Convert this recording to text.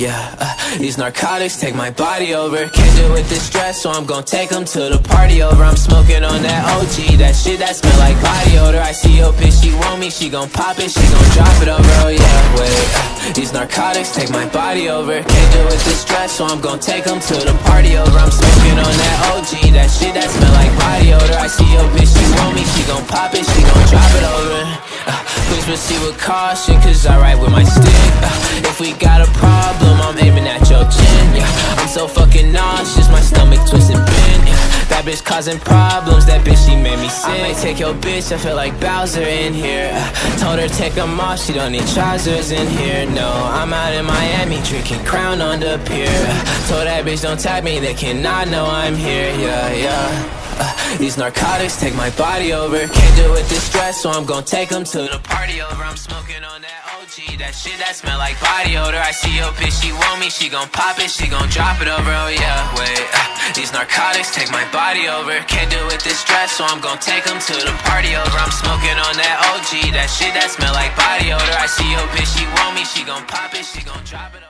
Yeah, uh, these narcotics take my body over. Can't deal with this stress, so I'm gon' take them to the party over. I'm smoking on that OG, that shit that smell like body odor. I see your bitch, she want me, she gon' pop it, she gon' drop it over. Oh yeah, wait, uh, these narcotics take my body over. Can't deal with this stress, so I'm gon' take them to the party over. I'm smoking on that OG, that shit that smell like body odor. I see your bitch, she want me, she gon' pop it, she gon' drop it over. Uh, Please proceed with caution, cause I ride with my stick my stomach twisting bend, yeah. That bitch causing problems, that bitch, she made me sick. I might take your bitch, I feel like Bowser in here. Told her take them off, she don't need trousers in here, no I'm out in Miami, drinking Crown on the pier. Told that bitch don't tag me, they cannot know I'm here, yeah, yeah these narcotics take my body over. Can't deal with this stress, so I'm gon' take them to the party over. I'm smoking on that OG, that shit that smell like body odor. I see your bitch, she want me, she gon' pop it, she gon' drop it over. Oh yeah, wait, uh, these narcotics take my body over. Can't deal with this stress, so I'm gon' take them to the party over. I'm smoking on that OG, that shit that smell like body odor. I see your bitch, she want me, she gon' pop it, she gon' drop it over